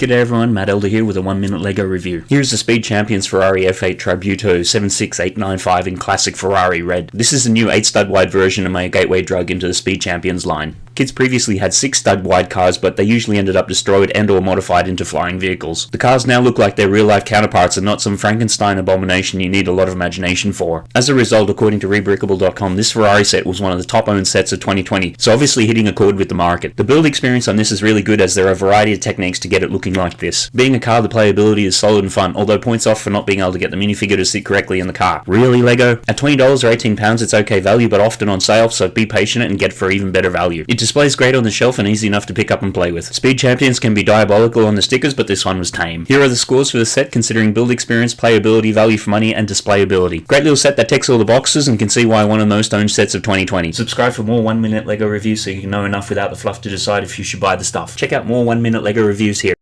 G'day everyone, Matt Elder here with a 1 minute LEGO review. Here's the Speed Champions Ferrari F8 Tributo 76895 in classic Ferrari red. This is the new 8 stud wide version of my gateway drug into the Speed Champions line. Kids previously had 6 stud wide cars but they usually ended up destroyed and or modified into flying vehicles. The cars now look like their real life counterparts and not some Frankenstein abomination you need a lot of imagination for. As a result, according to Rebrickable.com, this Ferrari set was one of the top owned sets of 2020, so obviously hitting a chord with the market. The build experience on this is really good as there are a variety of techniques to get it looking like this. Being a car, the playability is solid and fun, although points off for not being able to get the minifigure to sit correctly in the car. Really, LEGO? At $20 or £18 it's okay value, but often on sale, so be patient and get for even better value. It displays great on the shelf and easy enough to pick up and play with. Speed Champions can be diabolical on the stickers, but this one was tame. Here are the scores for the set considering build experience, playability, value for money, and displayability. Great little set that ticks all the boxes and can see why one of the most owned sets of 2020. Subscribe for more 1 minute LEGO reviews so you can know enough without the fluff to decide if you should buy the stuff. Check out more 1 minute LEGO reviews here.